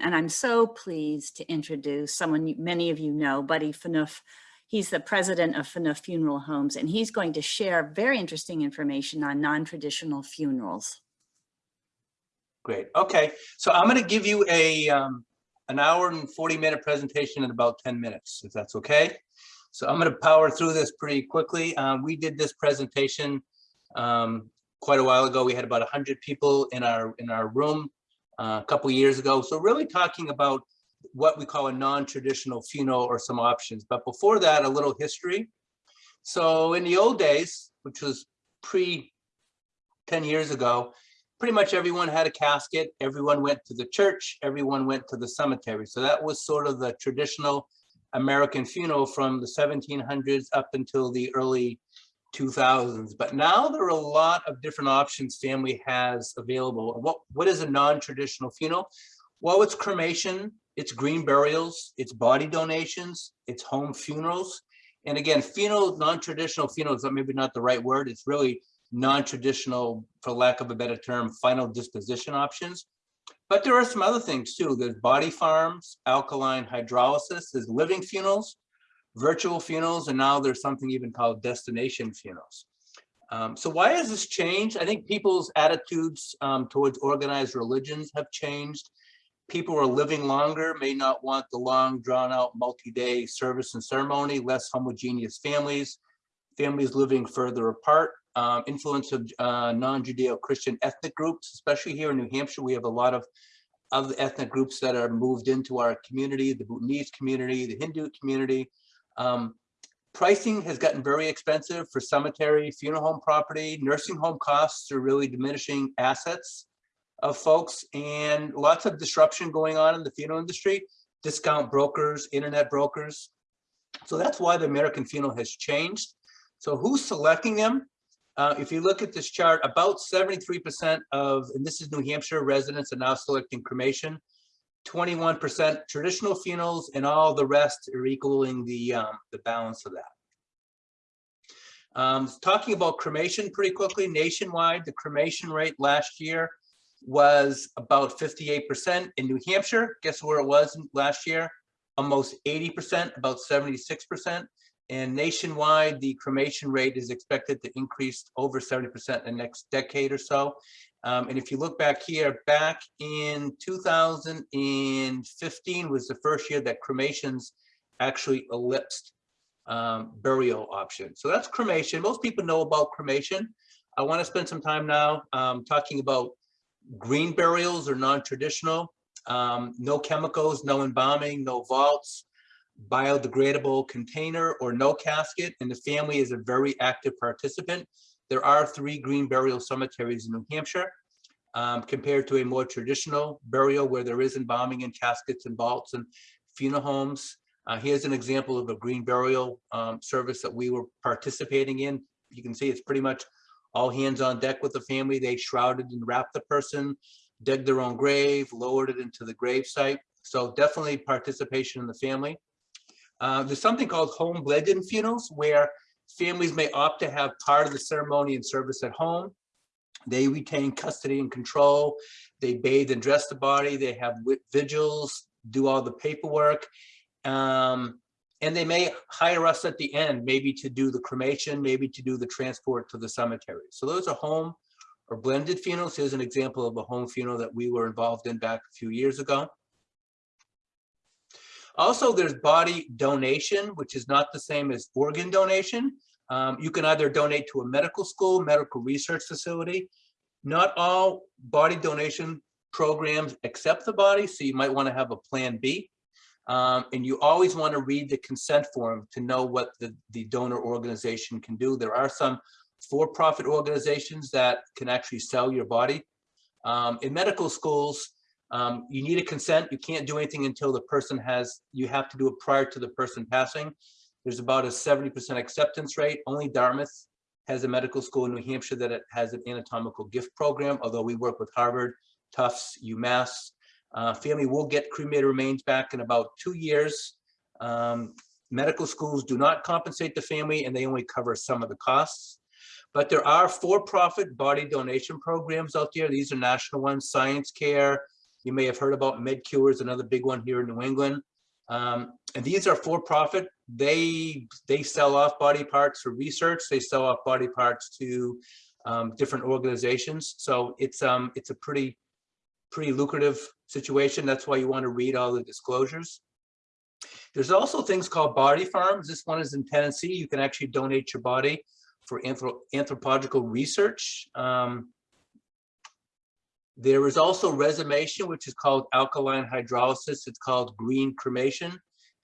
And I'm so pleased to introduce someone many of you know, Buddy Phaneuf. He's the president of Phaneuf Funeral Homes, and he's going to share very interesting information on non-traditional funerals. Great. Okay. So I'm going to give you a um, an hour and 40 minute presentation in about 10 minutes, if that's okay. So I'm going to power through this pretty quickly. Um, we did this presentation um, quite a while ago. We had about 100 people in our in our room Uh, a couple years ago. So really talking about what we call a non-traditional funeral or some options. But before that, a little history. So in the old days, which was pre 10 years ago, pretty much everyone had a casket. Everyone went to the church. Everyone went to the cemetery. So that was sort of the traditional American funeral from the 1700s up until the early 2000s. But now there are a lot of different options family has available. What, what is a non-traditional funeral? Well, it's cremation, it's green burials, it's body donations, it's home funerals. And again, funeral, non-traditional funerals, maybe not the right word. It's really non-traditional, for lack of a better term, final disposition options. But there are some other things too. There's body farms, alkaline hydrolysis, there's living funerals, virtual funerals, and now there's something even called destination funerals. Um, so why has this changed? I think people's attitudes um, towards organized religions have changed. People who are living longer may not want the long drawn out multi-day service and ceremony, less homogeneous families, families living further apart um, influence of uh, non-Judeo-Christian ethnic groups, especially here in New Hampshire. We have a lot of other ethnic groups that are moved into our community, the Bhutanese community, the Hindu community. Um, pricing has gotten very expensive for cemetery, funeral home property. Nursing home costs are really diminishing assets of folks and lots of disruption going on in the funeral industry, discount brokers, internet brokers. So that's why the American funeral has changed. So who's selecting them? Uh, if you look at this chart, about 73% of, and this is New Hampshire residents are now selecting cremation, 21% traditional funerals, and all the rest are equaling the, um, the balance of that. Um, talking about cremation pretty quickly, nationwide, the cremation rate last year was about 58% in New Hampshire. Guess where it was last year? Almost 80%, about 76%. And nationwide, the cremation rate is expected to increase over 70% in the next decade or so. Um, and if you look back here, back in 2015 was the first year that cremations actually ellipsed um, burial options. So that's cremation. Most people know about cremation. I want to spend some time now um, talking about green burials or non-traditional. Um, no chemicals, no embalming, no vaults, biodegradable container or no casket, and the family is a very active participant. There are three green burial cemeteries in New Hampshire um, compared to a more traditional burial where there is embalming and caskets and vaults and funeral homes. Uh, here's an example of a green burial um, service that we were participating in. You can see it's pretty much all hands on deck with the family. They shrouded and wrapped the person, dug their own grave, lowered it into the grave site. So definitely participation in the family. Uh, there's something called home blended funerals where families may opt to have part of the ceremony and service at home. They retain custody and control. They bathe and dress the body. They have vigils, do all the paperwork. Um, and they may hire us at the end, maybe to do the cremation, maybe to do the transport to the cemetery. So those are home or blended funerals. Here's an example of a home funeral that we were involved in back a few years ago. Also, there's body donation, which is not the same as organ donation. Um, you can either donate to a medical school, medical research facility. Not all body donation programs accept the body, so you might want to have a plan B. Um, and you always want to read the consent form to know what the, the donor organization can do. There are some for-profit organizations that can actually sell your body. Um, in medical schools, um, you need a consent. You can't do anything until the person has, you have to do it prior to the person passing. There's about a 70% acceptance rate. Only Dartmouth has a medical school in New Hampshire that has an anatomical gift program, although we work with Harvard, Tufts, UMass. Uh, family will get cremated remains back in about two years. Um, medical schools do not compensate the family and they only cover some of the costs. But there are for-profit body donation programs out there. These are national ones, Science Care, You may have heard about MedCure is another big one here in New England. Um, and these are for profit. They, they sell off body parts for research. They sell off body parts to um, different organizations. So it's, um, it's a pretty, pretty lucrative situation. That's why you want to read all the disclosures. There's also things called body farms. This one is in Tennessee. You can actually donate your body for anthro anthropological research. Um, there is also resomation, which is called alkaline hydrolysis. It's called green cremation.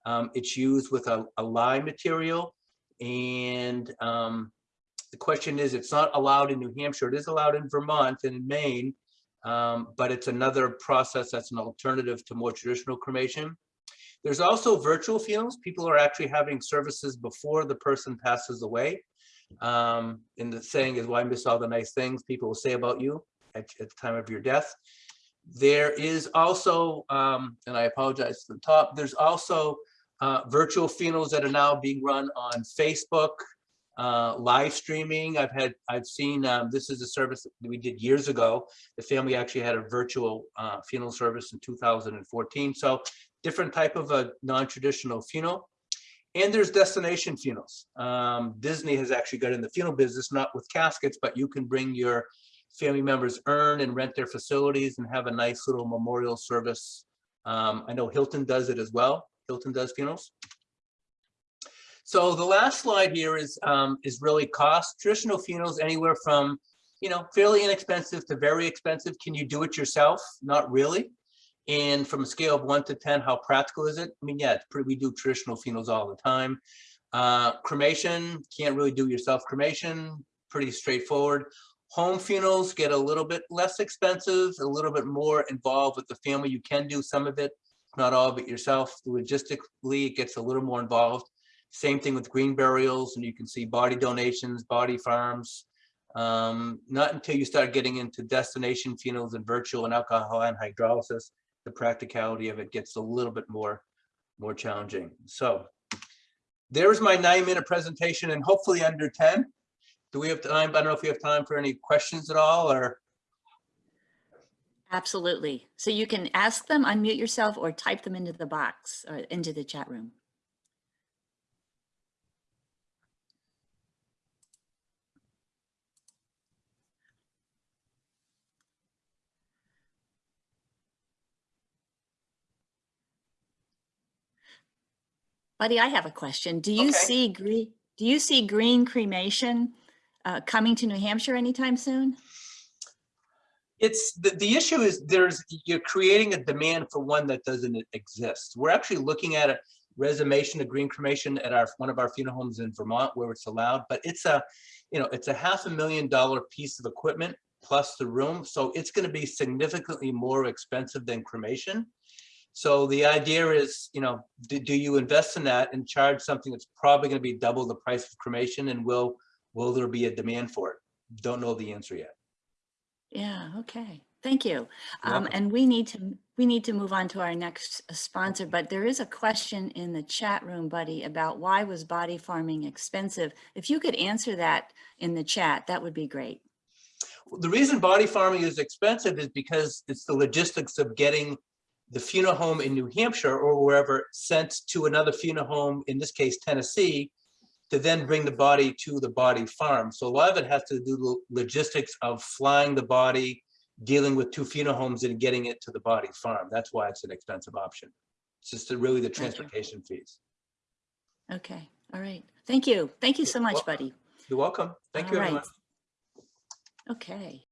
Um, it's used with a, a lye material. And um, the question is, it's not allowed in New Hampshire. It is allowed in Vermont and in Maine, um, but it's another process that's an alternative to more traditional cremation. There's also virtual funerals. People are actually having services before the person passes away. Um, and the saying is, why miss all the nice things people will say about you at, at the time of your death? There is also, um, and I apologize to the top, there's also uh, virtual funerals that are now being run on Facebook, uh, live streaming. I've had, I've seen, um, this is a service that we did years ago. The family actually had a virtual uh, funeral service in 2014. So different type of a non-traditional funeral. And there's destination funerals. Um, Disney has actually got in the funeral business, not with caskets, but you can bring your family members urn and rent their facilities and have a nice little memorial service. Um, I know Hilton does it as well. Hilton does funerals. So the last slide here is um, is really cost. Traditional funerals anywhere from, you know, fairly inexpensive to very expensive. Can you do it yourself? Not really. And from a scale of one to 10, how practical is it? I mean, yeah, pretty, we do traditional funerals all the time. Uh, cremation, can't really do yourself cremation, pretty straightforward. Home funerals get a little bit less expensive, a little bit more involved with the family. You can do some of it, not all of it yourself. Logistically, it gets a little more involved. Same thing with green burials, and you can see body donations, body farms. Um, not until you start getting into destination funerals and virtual and alkaline hydrolysis the practicality of it gets a little bit more more challenging. So there's my nine minute presentation and hopefully under 10. Do we have time? I don't know if we have time for any questions at all or Absolutely. So you can ask them, unmute yourself, or type them into the box or into the chat room. Buddy, I have a question. Do you Okay. see green, do you see green cremation uh, coming to New Hampshire anytime soon? it's the, the issue is there's you're creating a demand for one that doesn't exist. We're actually looking at a resomation of green cremation at our one of our funeral homes in Vermont where it's allowed, but it's a you know it's a half a million dollar piece of equipment plus the room. So it's going to be significantly more expensive than cremation. So the idea is, you know, do, do you invest in that and charge something that's probably going to be double the price of cremation and will will there be a demand for it? Don't know the answer yet. Yeah, okay. Thank you. Um, and we need to, we need to move on to our next uh, sponsor, but there is a question in the chat room, buddy, about why was body farming expensive? If you could answer that in the chat, that would be great. the reason body farming is expensive is because it's the logistics of getting the funeral home in New Hampshire or wherever sent to another funeral home, in this case, Tennessee, to then bring the body to the body farm. So a lot of it has to do with logistics of flying the body, dealing with two funeral homes and getting it to the body farm. That's why it's an expensive option. It's just the- really the transportation fees. Okay, all right. Thank you. Thank you so much, buddy. You're welcome. Thank you, All everyone. right. Okay.